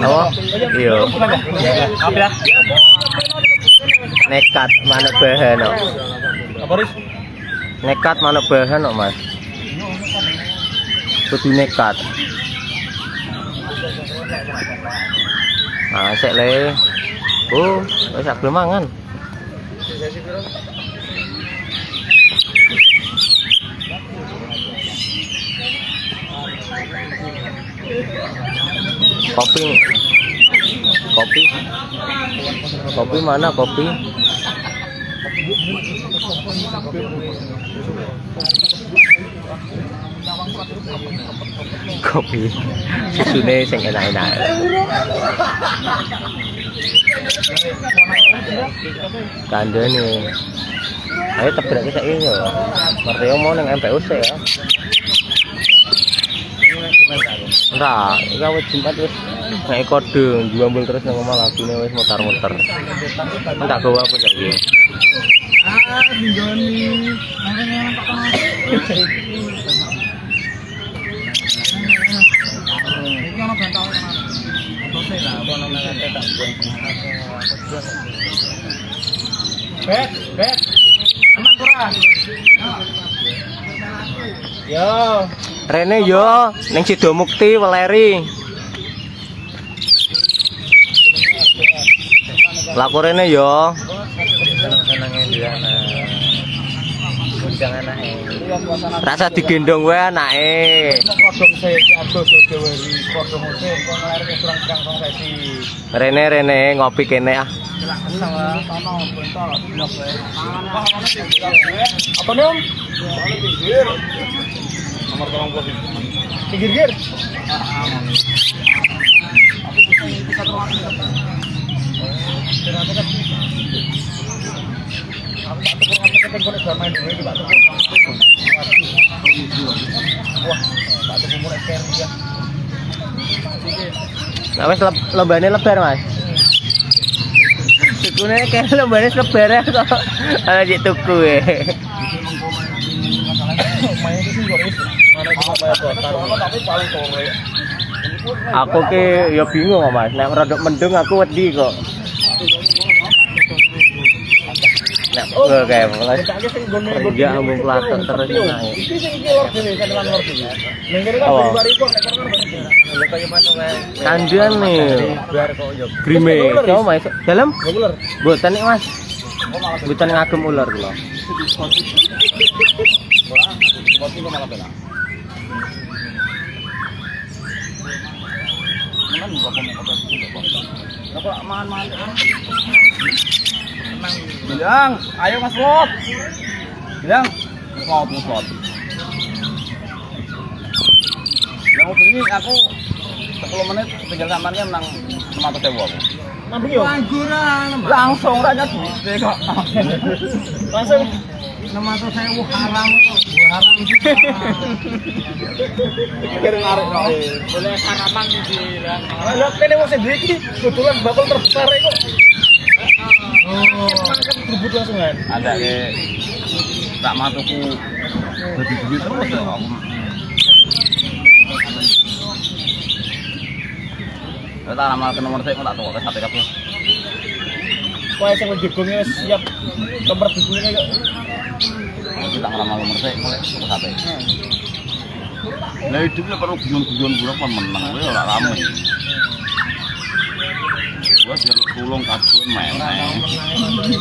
Oh, iya. Nekat manuk bahan kok. Apa Riz? Nekat manuk bahan kok, Mas. Kudu nekat. Nah, sik le. Oh, wis belum mangan. Kopi. Kopi. Kopi mana kopi? Kopi. Susune sing enak-enak. Kandene. Ayo tebrak kita ini ya. Martio mau neng MPUC ya. Enggak, ini awet Jumat wis naik kode juambel terus nang omah lagune wis mutar-muter. Enggak gawa apa saiki. Tose lah, tak buang. Bet, bet. Aman? Yo. Rene yo ning Sido Mukti Weleri. Laku rene yo. Nah. Undang anake. Rasa digendong wae anake. Sesi. Rene rene ngopi kene ah. Apa nih om? Pinggir. Nomor tolong pinggir gir. Aku main dulu ini tak tukar. Wah, tak tukar mulai care dia. Nah wis lombane lebar, Mas. Tukune kayak lombane lebar ya kok. Ana dik tuku sore. Aku ki ya bingung Mas. Nek rodok mendung aku wedi kok. Gue kayak mulai kerja ambung plato terus naik. Iki sing iki lor dhewe kan lan lor dhewe. Ning kene kan Apa? bari kok nek kono lho kaya masuk ae. Kandian nih. Grime, coba Mas. Dalam? Ular. Boten nih, Mas. Boten ngagem ular kula. Wah, kopi Bilang, ayo Mas Lot. Bilang, Mas Lot, Mas Lot. Yang mau bengi aku 10 menit tinggal sampannya menang 500 sewa aku. Yo. Langsung raja duit kok. Langsung 600 sewa haram kok. Haram Pikir ngarik kok. Boleh harapan bilang. Lah kene wong sing iki kebetulan bakal terbesar kok. Oh, kan berebut langsung kan. Ada ke tak matuku jadi duit terus ya. Kita tak ramal ke nomor saya, kok tak tahu ke sate kabeh. Kowe sing siap nomor dibule kok. Kita ngeramal nomor saya, kok ke sate. Lah hidup lah perlu guyon-guyon kan menang, kowe ora rame. Gua jaluk tulung kaduan main.